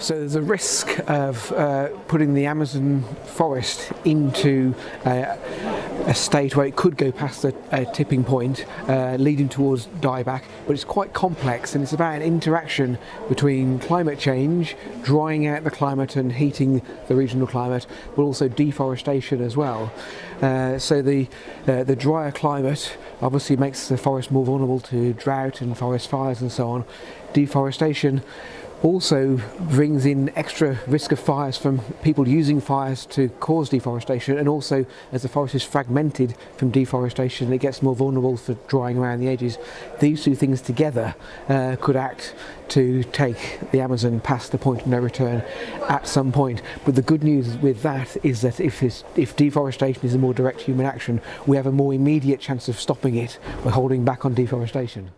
So there's a risk of uh, putting the Amazon forest into uh, a state where it could go past a, a tipping point, uh, leading towards dieback, but it's quite complex and it's about an interaction between climate change, drying out the climate and heating the regional climate, but also deforestation as well. Uh, so the, uh, the drier climate obviously makes the forest more vulnerable to drought and forest fires and so on. Deforestation also brings in extra risk of fires from people using fires to cause deforestation and also as the forest is fragmented from deforestation it gets more vulnerable for drying around the edges. These two things together uh, could act to take the Amazon past the point of no return at some point. But the good news with that is that if, if deforestation is a more direct human action, we have a more immediate chance of stopping it by holding back on deforestation.